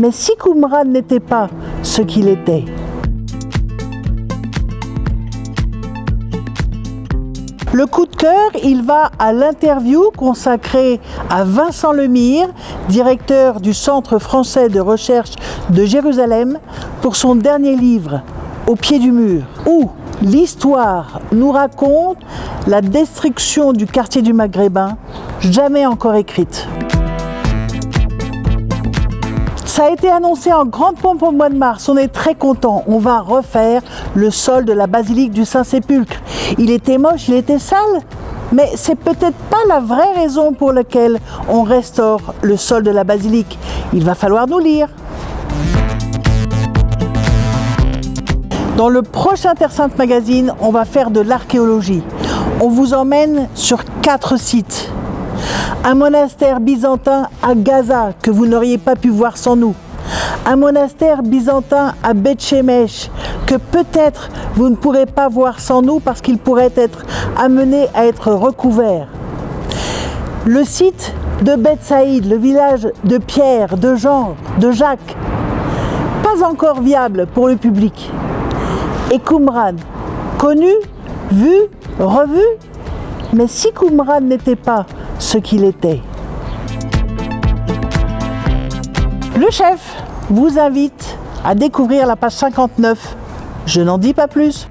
Mais si Qumran n'était pas ce qu'il était, Le coup de cœur, il va à l'interview consacrée à Vincent Lemire, directeur du Centre français de recherche de Jérusalem, pour son dernier livre, Au pied du mur, où l'histoire nous raconte la destruction du quartier du Maghrébin, jamais encore écrite. Ça a été annoncé en grande pompe au mois de mars. On est très content. On va refaire le sol de la basilique du Saint-Sépulcre. Il était moche, il était sale. Mais c'est peut-être pas la vraie raison pour laquelle on restaure le sol de la basilique. Il va falloir nous lire. Dans le prochain Terre Sainte Magazine, on va faire de l'archéologie. On vous emmène sur quatre sites un monastère byzantin à Gaza que vous n'auriez pas pu voir sans nous, un monastère byzantin à Beth Shemesh que peut-être vous ne pourrez pas voir sans nous parce qu'il pourrait être amené à être recouvert. Le site de Beth Saïd, le village de Pierre, de Jean, de Jacques, pas encore viable pour le public. Et Qumran, connu, vu, revu, mais si Qumran n'était pas ce qu'il était. Le chef vous invite à découvrir la page 59. Je n'en dis pas plus.